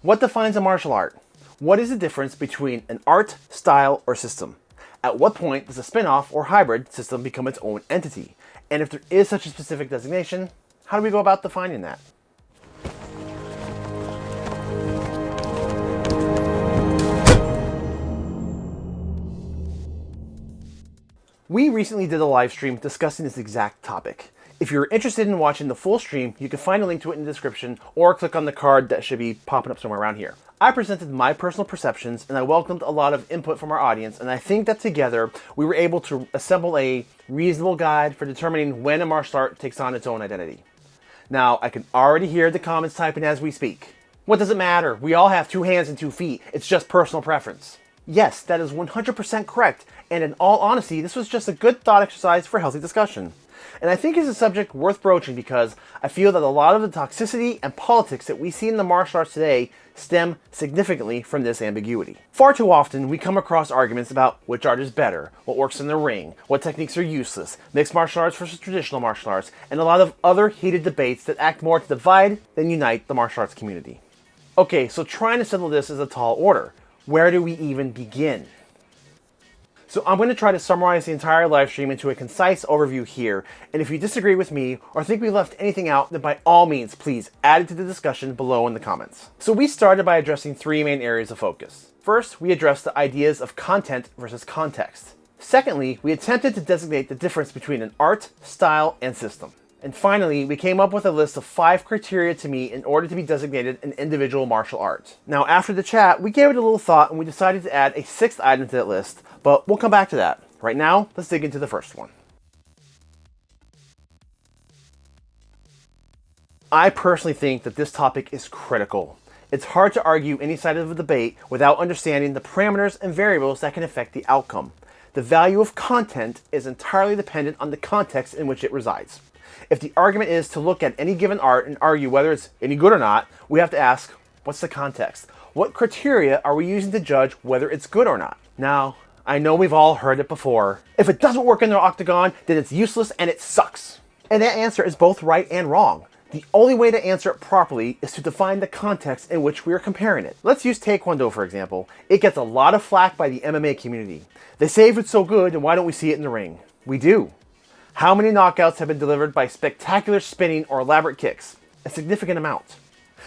What defines a martial art? What is the difference between an art, style, or system? At what point does a spin-off or hybrid system become its own entity? And if there is such a specific designation, how do we go about defining that? We recently did a live stream discussing this exact topic. If you're interested in watching the full stream, you can find a link to it in the description or click on the card that should be popping up somewhere around here. I presented my personal perceptions and I welcomed a lot of input from our audience and I think that together we were able to assemble a reasonable guide for determining when a martial art takes on its own identity. Now, I can already hear the comments typing as we speak. What does it matter? We all have two hands and two feet. It's just personal preference. Yes, that is 100% correct, and in all honesty, this was just a good thought exercise for healthy discussion. And I think it's a subject worth broaching because I feel that a lot of the toxicity and politics that we see in the martial arts today stem significantly from this ambiguity. Far too often, we come across arguments about which art is better, what works in the ring, what techniques are useless, mixed martial arts versus traditional martial arts, and a lot of other heated debates that act more to divide than unite the martial arts community. Okay, so trying to settle this is a tall order where do we even begin? So I'm going to try to summarize the entire live stream into a concise overview here, and if you disagree with me or think we left anything out, then by all means, please add it to the discussion below in the comments. So we started by addressing three main areas of focus. First, we addressed the ideas of content versus context. Secondly, we attempted to designate the difference between an art, style, and system. And finally, we came up with a list of five criteria to meet in order to be designated an individual martial art. Now, after the chat, we gave it a little thought and we decided to add a sixth item to that list, but we'll come back to that. Right now, let's dig into the first one. I personally think that this topic is critical. It's hard to argue any side of a debate without understanding the parameters and variables that can affect the outcome. The value of content is entirely dependent on the context in which it resides. If the argument is to look at any given art and argue whether it's any good or not, we have to ask, what's the context? What criteria are we using to judge whether it's good or not? Now, I know we've all heard it before. If it doesn't work in the octagon, then it's useless and it sucks. And that answer is both right and wrong. The only way to answer it properly is to define the context in which we are comparing it. Let's use Taekwondo for example. It gets a lot of flack by the MMA community. They say if it's so good, then why don't we see it in the ring? We do. How many knockouts have been delivered by spectacular spinning or elaborate kicks? A significant amount.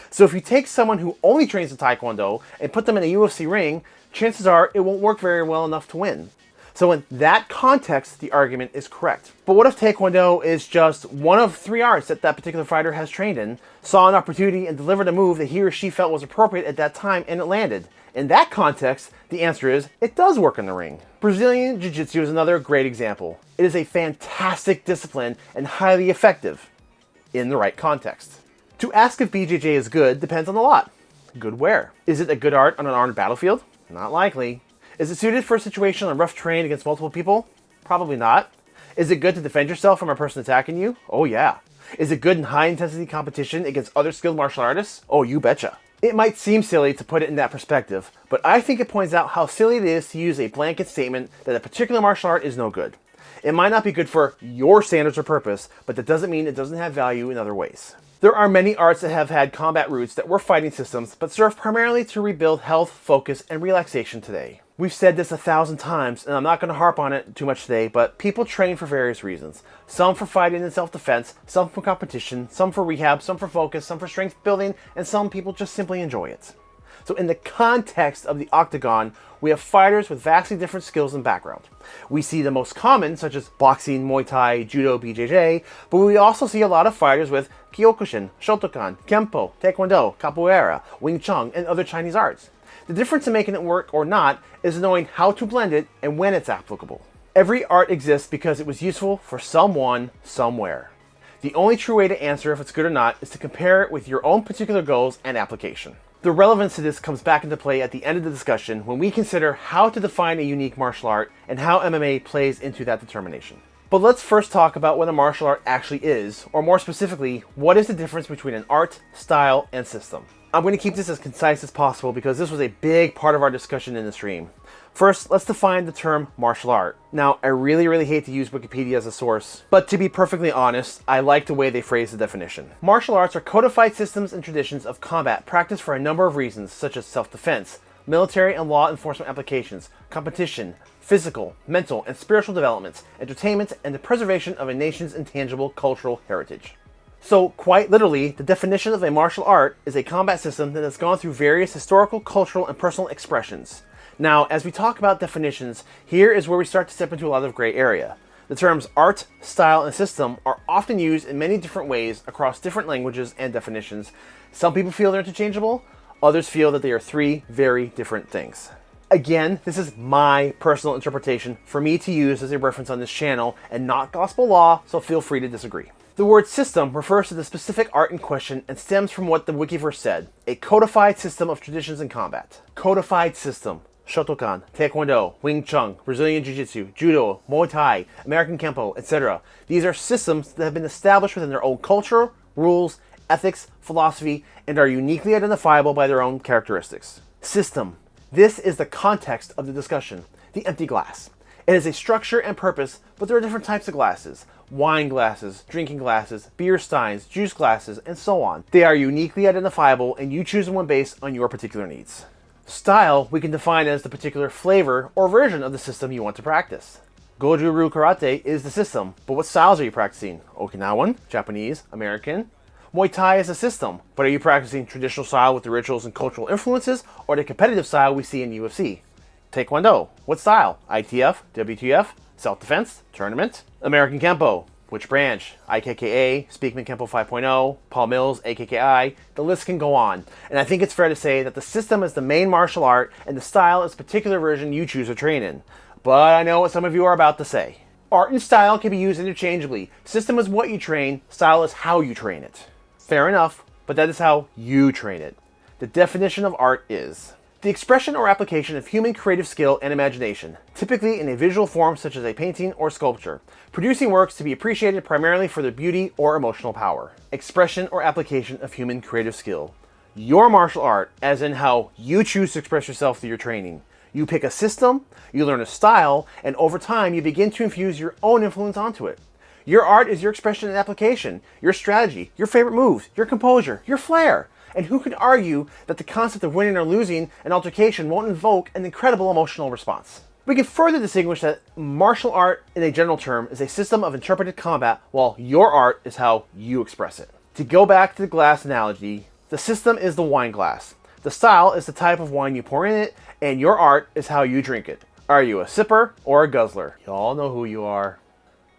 So if you take someone who only trains in Taekwondo and put them in a UFC ring, chances are it won't work very well enough to win. So in that context, the argument is correct. But what if Taekwondo is just one of three arts that that particular fighter has trained in, saw an opportunity and delivered a move that he or she felt was appropriate at that time and it landed? In that context, the answer is it does work in the ring. Brazilian Jiu-Jitsu is another great example. It is a fantastic discipline and highly effective in the right context. To ask if BJJ is good depends on a lot. Good where? Is it a good art on an armed battlefield? Not likely. Is it suited for a situation on rough terrain against multiple people? Probably not. Is it good to defend yourself from a person attacking you? Oh yeah. Is it good in high intensity competition against other skilled martial artists? Oh, you betcha. It might seem silly to put it in that perspective, but I think it points out how silly it is to use a blanket statement that a particular martial art is no good. It might not be good for your standards or purpose, but that doesn't mean it doesn't have value in other ways. There are many arts that have had combat roots that were fighting systems, but serve primarily to rebuild health, focus, and relaxation today. We've said this a thousand times, and I'm not going to harp on it too much today, but people train for various reasons. Some for fighting and self-defense, some for competition, some for rehab, some for focus, some for strength building, and some people just simply enjoy it. So in the context of the octagon, we have fighters with vastly different skills and background. We see the most common, such as boxing, Muay Thai, Judo, BJJ, but we also see a lot of fighters with Kyokushin, Shotokan, Kempo, Taekwondo, Capoeira, Wing Chun, and other Chinese arts. The difference in making it work or not is knowing how to blend it and when it's applicable. Every art exists because it was useful for someone, somewhere. The only true way to answer if it's good or not is to compare it with your own particular goals and application. The relevance to this comes back into play at the end of the discussion when we consider how to define a unique martial art and how MMA plays into that determination. But let's first talk about what a martial art actually is, or more specifically, what is the difference between an art, style, and system. I'm going to keep this as concise as possible because this was a big part of our discussion in the stream. First, let's define the term martial art. Now, I really, really hate to use Wikipedia as a source, but to be perfectly honest, I like the way they phrase the definition. Martial arts are codified systems and traditions of combat practiced for a number of reasons, such as self-defense, military and law enforcement applications, competition, physical, mental, and spiritual developments, entertainment, and the preservation of a nation's intangible cultural heritage. So, quite literally, the definition of a martial art is a combat system that has gone through various historical, cultural, and personal expressions. Now, as we talk about definitions, here is where we start to step into a lot of gray area. The terms art, style, and system are often used in many different ways across different languages and definitions. Some people feel they're interchangeable, others feel that they are three very different things. Again, this is my personal interpretation for me to use as a reference on this channel and not gospel law, so feel free to disagree. The word system refers to the specific art in question and stems from what the Wikiverse said, a codified system of traditions in combat. Codified system. Shotokan, Taekwondo, Wing Chun, Brazilian Jiu-Jitsu, Judo, Muay Thai, American Kempo, etc. These are systems that have been established within their own culture, rules, ethics, philosophy, and are uniquely identifiable by their own characteristics. System. This is the context of the discussion, the empty glass. It has a structure and purpose, but there are different types of glasses wine glasses, drinking glasses, beer steins, juice glasses, and so on. They are uniquely identifiable and you choose one based on your particular needs. Style we can define as the particular flavor or version of the system you want to practice. Goju-Ryu Karate is the system, but what styles are you practicing? Okinawan, Japanese, American? Muay Thai is a system, but are you practicing traditional style with the rituals and cultural influences or the competitive style we see in UFC? Taekwondo, what style? ITF, WTF, self-defense, tournament? American Kempo, which branch? IKKA, Speakman Kempo 5.0, Paul Mills, AKKI, the list can go on. And I think it's fair to say that the system is the main martial art and the style is particular version you choose to train in. But I know what some of you are about to say. Art and style can be used interchangeably. System is what you train, style is how you train it. Fair enough, but that is how you train it. The definition of art is the expression or application of human creative skill and imagination, typically in a visual form such as a painting or sculpture, producing works to be appreciated primarily for their beauty or emotional power. Expression or application of human creative skill. Your martial art, as in how you choose to express yourself through your training. You pick a system, you learn a style, and over time you begin to infuse your own influence onto it. Your art is your expression and application, your strategy, your favorite moves, your composure, your flair. And who could argue that the concept of winning or losing an altercation won't invoke an incredible emotional response? We can further distinguish that martial art, in a general term, is a system of interpreted combat, while your art is how you express it. To go back to the glass analogy, the system is the wine glass. The style is the type of wine you pour in it, and your art is how you drink it. Are you a sipper or a guzzler? Y'all know who you are.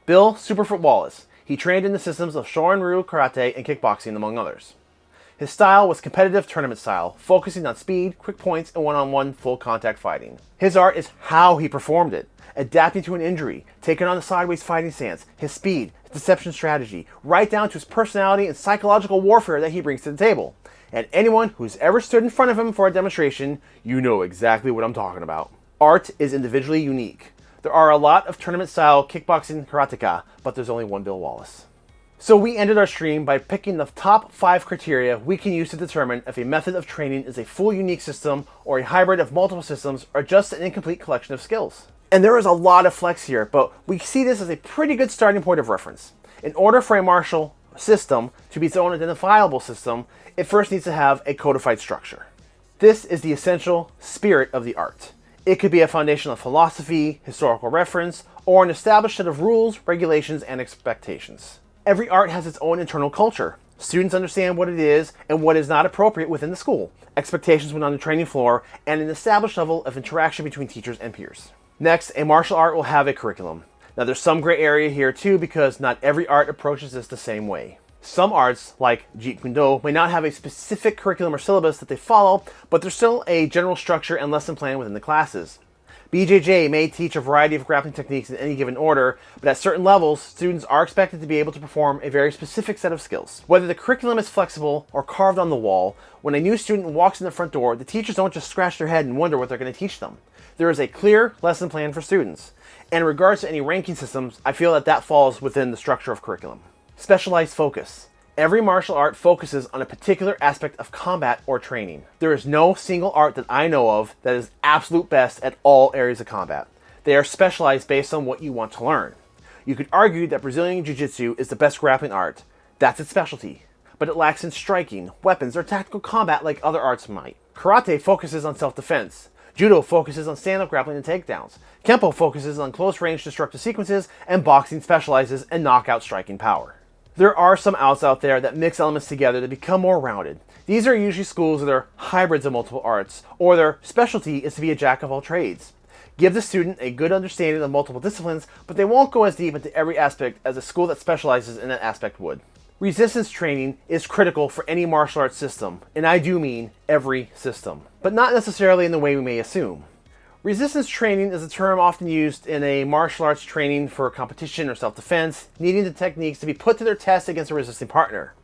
Bill Superfoot Wallace. He trained in the systems of Shorin-Ryu Karate and kickboxing, among others. His style was competitive tournament style, focusing on speed, quick points, and one-on-one full contact fighting. His art is how he performed it, adapting to an injury, taking on the sideways fighting stance, his speed, his deception strategy, right down to his personality and psychological warfare that he brings to the table. And anyone who's ever stood in front of him for a demonstration, you know exactly what I'm talking about. Art is individually unique. There are a lot of tournament style kickboxing karateka, but there's only one Bill Wallace. So we ended our stream by picking the top five criteria we can use to determine if a method of training is a full unique system or a hybrid of multiple systems or just an incomplete collection of skills. And there is a lot of flex here, but we see this as a pretty good starting point of reference. In order for a martial system to be its own identifiable system, it first needs to have a codified structure. This is the essential spirit of the art. It could be a foundation of philosophy, historical reference, or an established set of rules, regulations, and expectations. Every art has its own internal culture. Students understand what it is and what is not appropriate within the school, expectations when on the training floor, and an established level of interaction between teachers and peers. Next, a martial art will have a curriculum. Now there's some gray area here too because not every art approaches this the same way. Some arts, like Jeet Kune Do, may not have a specific curriculum or syllabus that they follow, but there's still a general structure and lesson plan within the classes. BJJ may teach a variety of grappling techniques in any given order, but at certain levels, students are expected to be able to perform a very specific set of skills. Whether the curriculum is flexible or carved on the wall, when a new student walks in the front door, the teachers don't just scratch their head and wonder what they're going to teach them. There is a clear lesson plan for students. And in regards to any ranking systems, I feel that that falls within the structure of curriculum. Specialized focus. Every martial art focuses on a particular aspect of combat or training. There is no single art that I know of that is absolute best at all areas of combat. They are specialized based on what you want to learn. You could argue that Brazilian Jiu-Jitsu is the best grappling art. That's its specialty. But it lacks in striking, weapons, or tactical combat like other arts might. Karate focuses on self-defense. Judo focuses on stand-up grappling and takedowns. Kempo focuses on close-range destructive sequences, and boxing specializes in knockout striking power. There are some outs out there that mix elements together to become more rounded. These are usually schools that are hybrids of multiple arts, or their specialty is to be a jack of all trades. Give the student a good understanding of multiple disciplines, but they won't go as deep into every aspect as a school that specializes in that aspect would. Resistance training is critical for any martial arts system, and I do mean every system, but not necessarily in the way we may assume. Resistance training is a term often used in a martial arts training for competition or self-defense, needing the techniques to be put to their test against a resisting partner.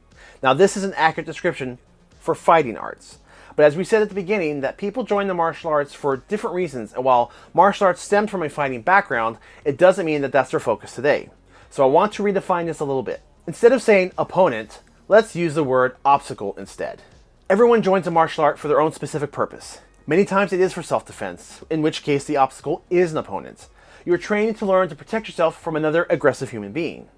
Now this is an accurate description for fighting arts. But as we said at the beginning, that people join the martial arts for different reasons, and while martial arts stemmed from a fighting background, it doesn't mean that that's their focus today. So I want to redefine this a little bit. Instead of saying opponent, let's use the word obstacle instead. Everyone joins a martial art for their own specific purpose. Many times it is for self-defense, in which case the obstacle is an opponent. You are trained to learn to protect yourself from another aggressive human being.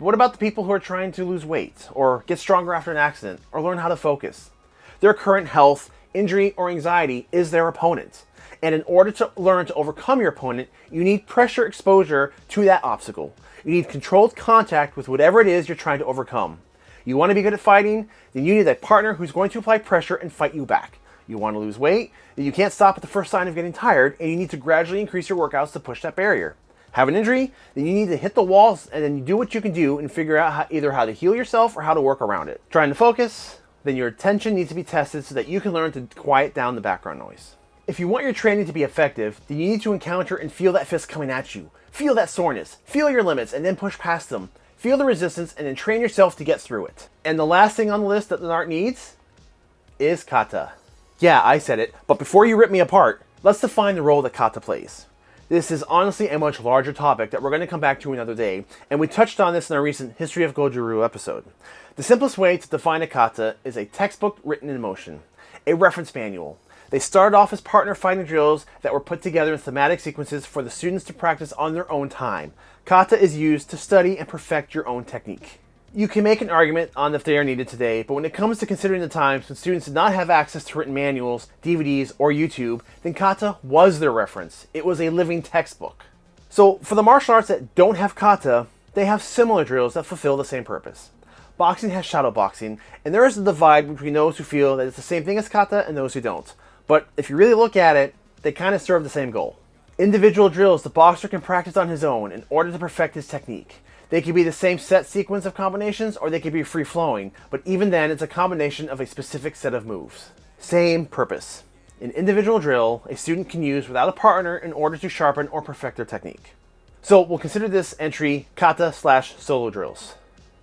But what about the people who are trying to lose weight, or get stronger after an accident, or learn how to focus? Their current health, injury, or anxiety is their opponent. And in order to learn to overcome your opponent, you need pressure exposure to that obstacle. You need controlled contact with whatever it is you're trying to overcome. You want to be good at fighting, then you need a partner who's going to apply pressure and fight you back. You want to lose weight, you can't stop at the first sign of getting tired, and you need to gradually increase your workouts to push that barrier. Have an injury, then you need to hit the walls and then you do what you can do and figure out how, either how to heal yourself or how to work around it. Trying to focus, then your attention needs to be tested so that you can learn to quiet down the background noise. If you want your training to be effective, then you need to encounter and feel that fist coming at you. Feel that soreness, feel your limits, and then push past them. Feel the resistance and then train yourself to get through it. And the last thing on the list that the art needs is kata. Yeah, I said it, but before you rip me apart, let's define the role that kata plays. This is honestly a much larger topic that we're going to come back to another day, and we touched on this in our recent History of Goju-Ryu episode. The simplest way to define a kata is a textbook written in motion, a reference manual. They started off as partner fighting drills that were put together in thematic sequences for the students to practice on their own time. Kata is used to study and perfect your own technique. You can make an argument on if they are needed today, but when it comes to considering the times when students did not have access to written manuals, DVDs, or YouTube, then kata was their reference. It was a living textbook. So for the martial arts that don't have kata, they have similar drills that fulfill the same purpose. Boxing has shadow boxing, and there is a divide between those who feel that it's the same thing as kata and those who don't. But if you really look at it, they kind of serve the same goal. Individual drills the boxer can practice on his own in order to perfect his technique. They could be the same set sequence of combinations or they could be free flowing, but even then it's a combination of a specific set of moves. Same purpose. An individual drill a student can use without a partner in order to sharpen or perfect their technique. So we'll consider this entry kata slash solo drills.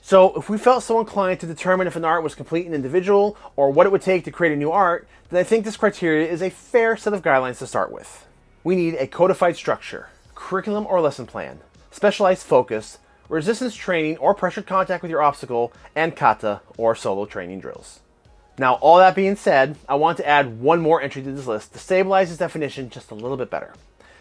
So if we felt so inclined to determine if an art was complete and individual or what it would take to create a new art, then I think this criteria is a fair set of guidelines to start with. We need a codified structure, curriculum or lesson plan, specialized focus, resistance training or pressured contact with your obstacle, and kata or solo training drills. Now, all that being said, I want to add one more entry to this list to stabilize this definition just a little bit better.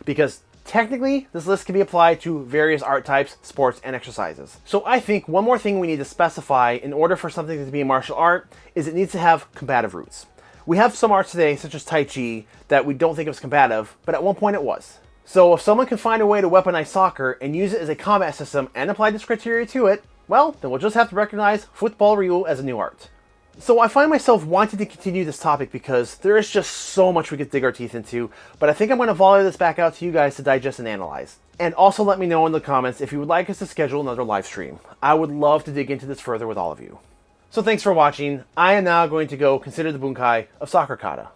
Because technically, this list can be applied to various art types, sports, and exercises. So I think one more thing we need to specify in order for something to be a martial art is it needs to have combative roots. We have some arts today, such as Tai Chi, that we don't think of as combative, but at one point it was. So if someone can find a way to weaponize soccer and use it as a combat system and apply this criteria to it, well, then we'll just have to recognize football Ryu as a new art. So I find myself wanting to continue this topic because there is just so much we could dig our teeth into, but I think I'm going to volley this back out to you guys to digest and analyze. And also let me know in the comments if you would like us to schedule another live stream. I would love to dig into this further with all of you. So thanks for watching. I am now going to go consider the bunkai of Soccer Kata.